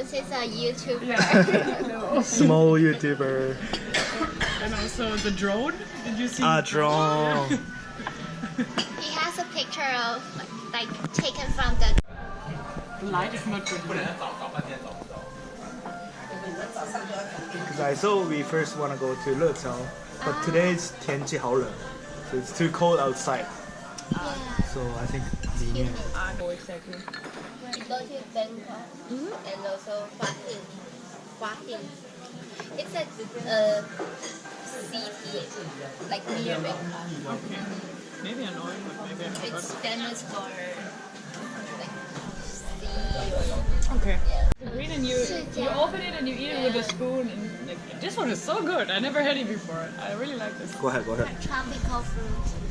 since he's a YouTuber. Yeah. Small YouTuber. and also the drone. Did you see? Ah, drone. He has a picture of like taken from the The light is not good. Because I thought we first want to go to Lechao, but today it's 天气好冷, so it's too cold outside. yeah. So I think 里面 I know exactly. We go to Bangkok and also Hua Hin. Hua Hin. It's a uh, city like near Bangkok. Okay. Maybe I know it, but maybe I forgot. It's famous for like sea or something. Okay. Yeah. Green and you you open it and you eat it with a spoon and like this one is so good. I never had it before. I really like this. Go ahead, go ahead. Tropical fruit.